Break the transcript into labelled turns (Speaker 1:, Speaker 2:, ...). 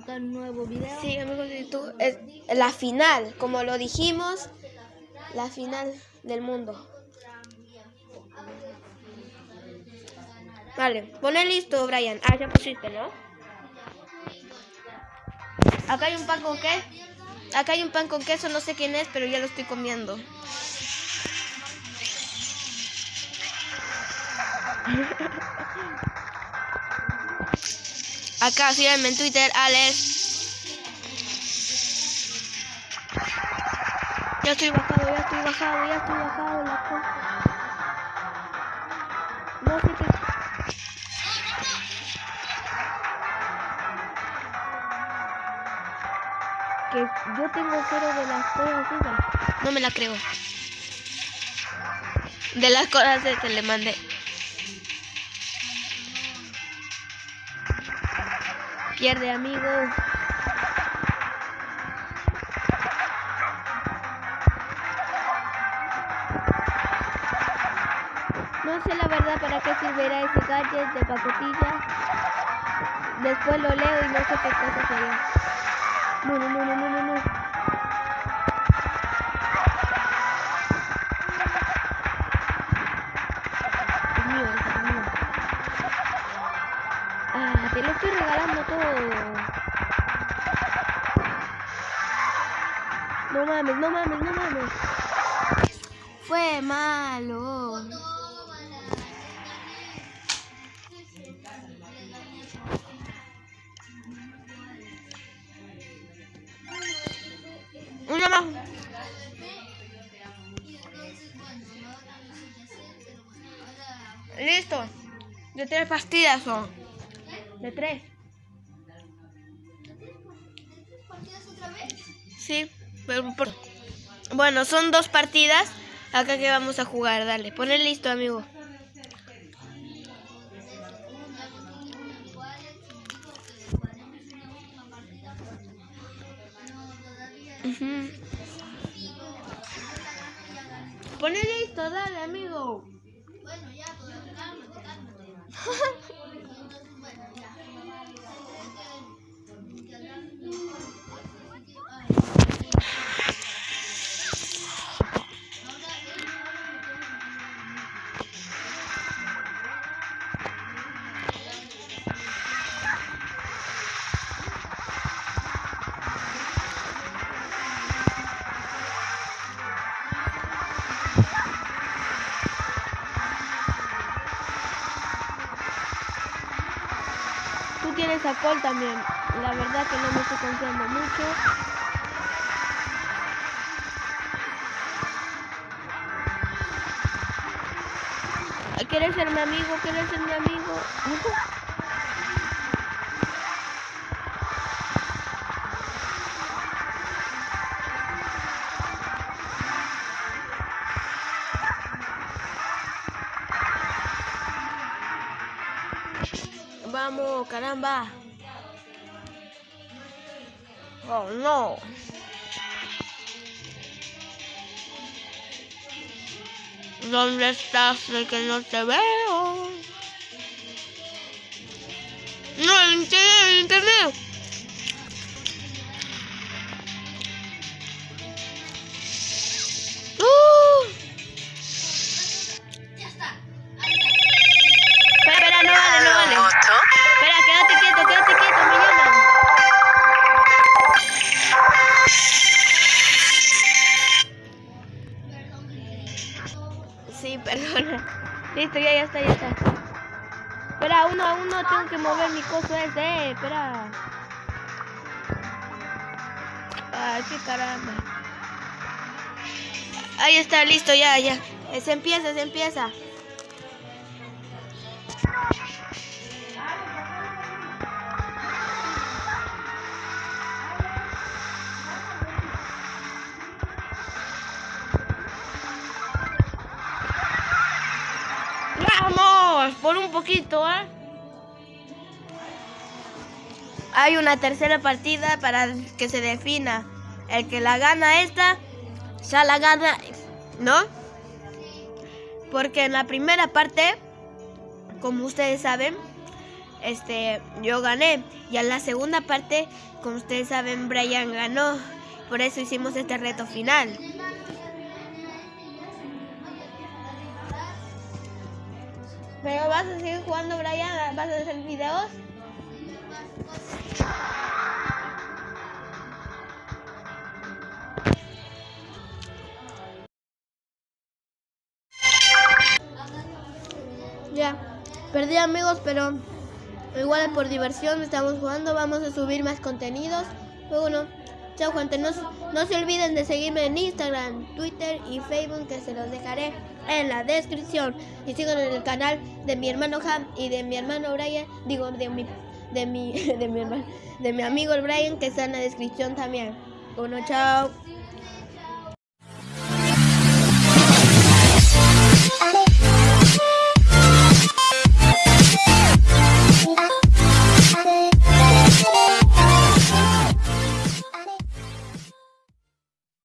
Speaker 1: acá un nuevo video.
Speaker 2: Sí, amigos de YouTube, es la final, como lo dijimos, la final del mundo. Vale, pone listo, Brian. Ah, ya pusiste, ¿no? Acá hay un pan con queso. Acá hay un pan con queso, no sé quién es, pero ya lo estoy comiendo. Acá, síganme en Twitter, Alex. Ya estoy bajado, ya estoy bajado, ya estoy bajado. La cosa. No sé qué. Que yo tengo cero de las cosas. No me la creo. De las cosas que le mandé. Pierde, amigos. No sé la verdad para qué servirá ese gadget de pacotilla. Después lo leo y no sé qué cosa sería. No, no, no, no, no, no, Lo estoy regalando todo. No mames, no mames, no mames. Fue malo. Una más. Listo. De tres pastillas son. De tres. Sí, pero por- Bueno, son dos partidas. Acá que vamos a jugar, dale. Ponle listo, amigo. Ujú. Ponle listo, dale, amigo. Tú tienes a también. La verdad que no me estoy confiando mucho. ¿Quieres ser mi amigo? ¿Quieres ser mi amigo? Vamos, caramba. Oh, no. ¿Dónde estás? De que no te veo. No, el Sí, perdona. Listo, ya, ya está, ya está. Espera, uno a uno tengo que mover mi coso ese, espera. Ay, qué caramba. Ahí está, listo, ya, ya. Se empieza, se empieza. Por un poquito, ¿eh? Hay una tercera partida para que se defina. El que la gana esta, ya la gana, ¿no? Porque en la primera parte, como ustedes saben, este, yo gané. Y en la segunda parte, como ustedes saben, Brian ganó. Por eso hicimos este reto final. Pero vas a seguir jugando, Brian, vas a hacer videos. Ya, perdí amigos, pero igual por diversión estamos jugando. Vamos a subir más contenidos. Bueno, chao gente. No, no se olviden de seguirme en Instagram, Twitter y Facebook, que se los dejaré en la descripción. Y sigan en el canal de mi hermano Ham y de mi hermano Brian. Digo, de mi, de mi, de mi hermano, de mi amigo el Brian, que está en la descripción también. Bueno, chao.